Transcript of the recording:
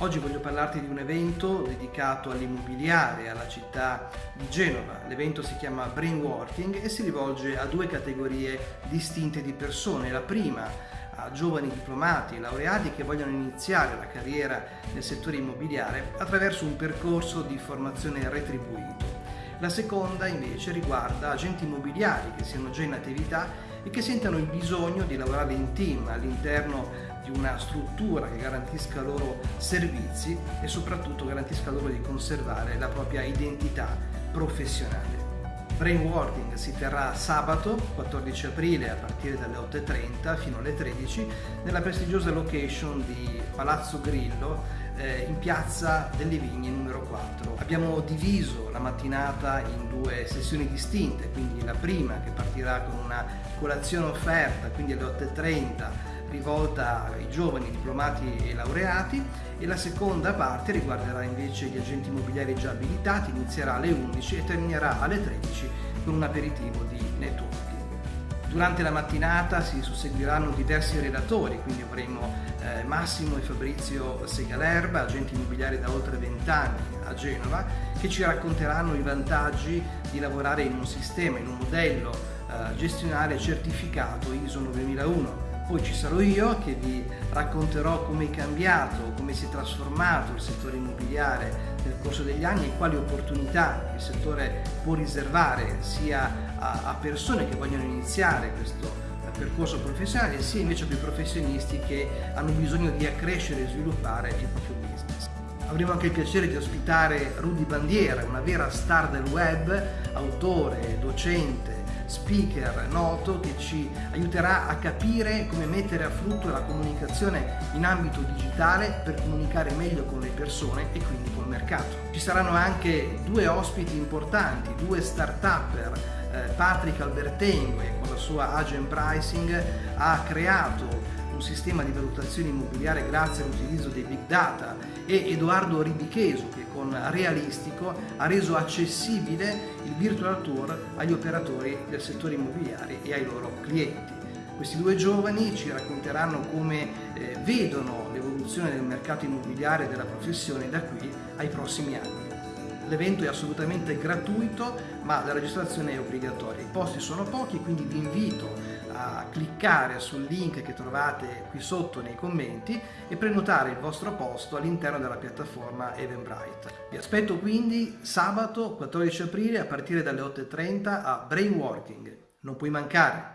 Oggi voglio parlarti di un evento dedicato all'immobiliare, alla città di Genova. L'evento si chiama Brainworking e si rivolge a due categorie distinte di persone. La prima a giovani diplomati e laureati che vogliono iniziare la carriera nel settore immobiliare attraverso un percorso di formazione retribuito. La seconda invece riguarda agenti immobiliari che siano già in attività e che sentano il bisogno di lavorare in team all'interno di una struttura che garantisca loro servizi e soprattutto garantisca loro di conservare la propria identità professionale. Brainworking si terrà sabato 14 aprile a partire dalle 8.30 fino alle 13 nella prestigiosa location di Palazzo Grillo eh, in piazza delle Vigne numero 4. Abbiamo diviso la mattinata in due sessioni distinte, quindi la prima che partirà con una colazione offerta, quindi alle 8.30 rivolta ai giovani diplomati e laureati e la seconda parte riguarderà invece gli agenti immobiliari già abilitati, inizierà alle 11 e terminerà alle 13 con un aperitivo di networking. Durante la mattinata si susseguiranno diversi relatori, quindi avremo eh, Massimo e Fabrizio Segalerba, agenti immobiliari da oltre 20 anni a Genova, che ci racconteranno i vantaggi di lavorare in un sistema, in un modello eh, gestionale certificato ISO 9001 poi ci sarò io che vi racconterò come è cambiato, come si è trasformato il settore immobiliare nel corso degli anni e quali opportunità il settore può riservare sia a, persone che vogliono iniziare questo eh, percorso professionale sia invece a quei professionisti che hanno bisogno di accrescere e sviluppare il proprio business. Avremo anche il piacere di ospitare Rudy Bandiera, una vera star del web, autore, docente, speaker noto che ci aiuterà a capire come mettere a frutto la comunicazione in ambito digitale per comunicare meglio con le persone e quindi col mercato. Ci saranno anche due ospiti importanti, due start-upper, eh, Patrick Albertengo che con la sua Agent Pricing ha creato un sistema di valutazione immobiliare grazie all'utilizzo dei big data e Edoardo Ribicheso che con Realistico ha reso accessibile il virtual tour agli operatori del settore immobiliare e ai loro clienti. Questi due giovani ci racconteranno come eh, vedono l'evoluzione del mercato immobiliare e della professione da qui ai prossimi anni. L'evento è assolutamente gratuito ma la registrazione è obbligatoria. I posti sono pochi quindi vi invito a cliccare sul link che trovate qui sotto nei commenti e prenotare il vostro posto all'interno della piattaforma Eventbrite. Vi aspetto quindi sabato 14 aprile a partire dalle 8.30 a Brainworking. Non puoi mancare!